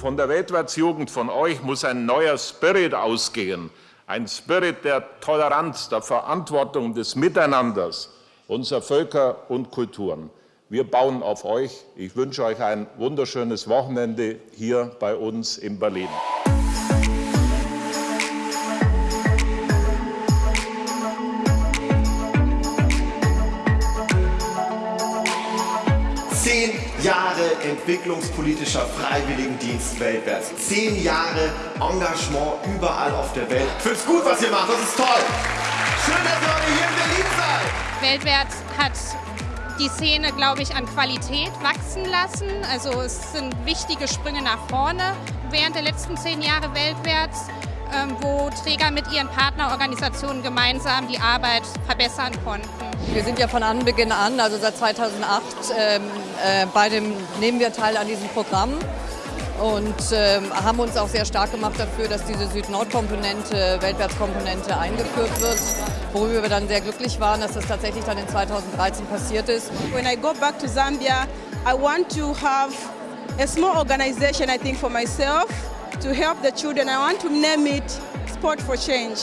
Von der Weltwärtsjugend, von euch muss ein neuer Spirit ausgehen. Ein Spirit der Toleranz, der Verantwortung, des Miteinanders unserer Völker und Kulturen. Wir bauen auf euch. Ich wünsche euch ein wunderschönes Wochenende hier bei uns in Berlin. Jahre entwicklungspolitischer Freiwilligendienst weltwärts. Zehn Jahre Engagement überall auf der Welt. Ich find's gut, was ihr macht. Das ist toll. Schön, dass ihr heute hier in Berlin seid. Weltwärts hat die Szene, glaube ich, an Qualität wachsen lassen. Also es sind wichtige Sprünge nach vorne während der letzten zehn Jahre weltwärts, wo Träger mit ihren Partnerorganisationen gemeinsam die Arbeit verbessern konnten. Wir sind ja von Anbeginn an, also seit 2008, ähm, äh, bei dem, nehmen wir teil an diesem Programm und ähm, haben uns auch sehr stark gemacht dafür, dass diese Süd-Nord-Komponente, Weltwärtskomponente eingeführt wird, worüber wir dann sehr glücklich waren, dass das tatsächlich dann in 2013 passiert ist. When I go back to Zambia, I want to have a small organization, I think, for myself to help the children. I want to name it Sport for Change.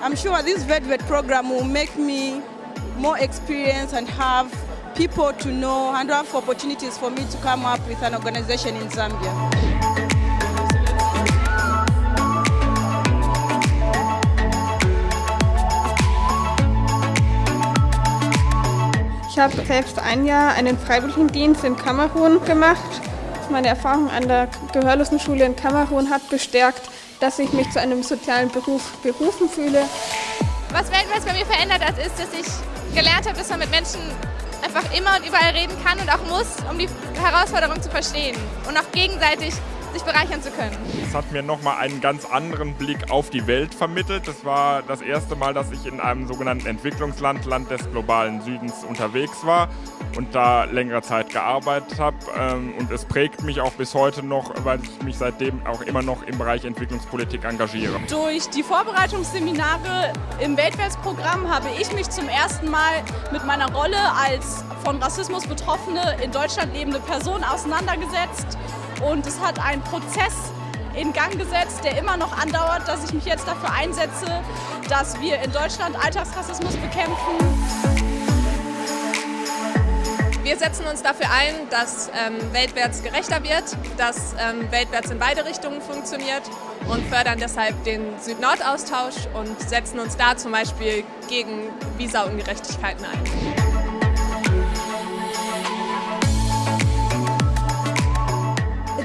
I'm sure this VEDVET program will make me more experienced and have people to know and have opportunities for me to come up with an organization in Zambia. Ich habe selbst ein Jahr einen Freiwilligendienst in Kamerun gemacht. Meine Erfahrung an der Gehörlosenschule in Kamerun hat bestärkt, dass ich mich zu einem sozialen Beruf berufen fühle. Was weltweit bei mir verändert hat, ist, dass ich gelernt habe, dass man mit Menschen einfach immer und überall reden kann und auch muss, um die Herausforderung zu verstehen und auch gegenseitig sich bereichern zu können. Es hat mir nochmal einen ganz anderen Blick auf die Welt vermittelt. Das war das erste Mal, dass ich in einem sogenannten Entwicklungsland, Land des globalen Südens unterwegs war und da längere Zeit gearbeitet habe. Ähm, und es prägt mich auch bis heute noch, weil ich mich seitdem auch immer noch im Bereich Entwicklungspolitik engagiere. Durch die Vorbereitungsseminare im Weltwärtsprogramm habe ich mich zum ersten Mal mit meiner Rolle als von Rassismus Betroffene in Deutschland lebende Person auseinandergesetzt und es hat einen Prozess in Gang gesetzt, der immer noch andauert, dass ich mich jetzt dafür einsetze, dass wir in Deutschland Alltagsrassismus bekämpfen. Wir setzen uns dafür ein, dass ähm, weltwärts gerechter wird, dass ähm, weltwärts in beide Richtungen funktioniert und fördern deshalb den Süd-Nord-Austausch und setzen uns da zum Beispiel gegen Visa-Ungerechtigkeiten ein.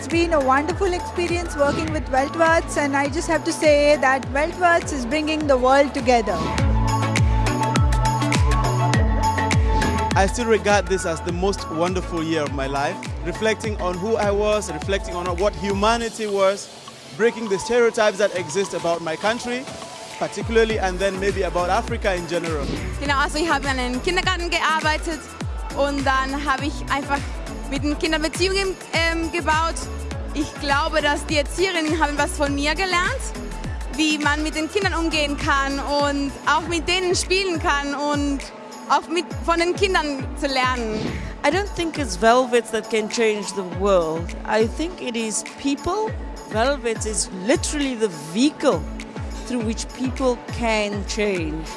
Been a wonderful experience working with Weltwärts and I just have to say that Weltwärts is bringing the world together. I still regard this as the most wonderful year of my life, reflecting on who I was, reflecting on what humanity was, breaking the stereotypes that exist about my country, particularly, and then maybe about Africa in general. Genau, also ich habe an einem Kindergarten gearbeitet und dann habe ich einfach mit den Kindern Beziehungen ähm, gebaut. Ich glaube, dass die Erzieherinnen haben was von mir gelernt, wie man mit den Kindern umgehen kann und auch mit denen spielen kann und auch mit, von den Kindern zu lernen. I don't think it's velvets that can change the world. I think it is people. Velvets is literally the vehicle through which people can change.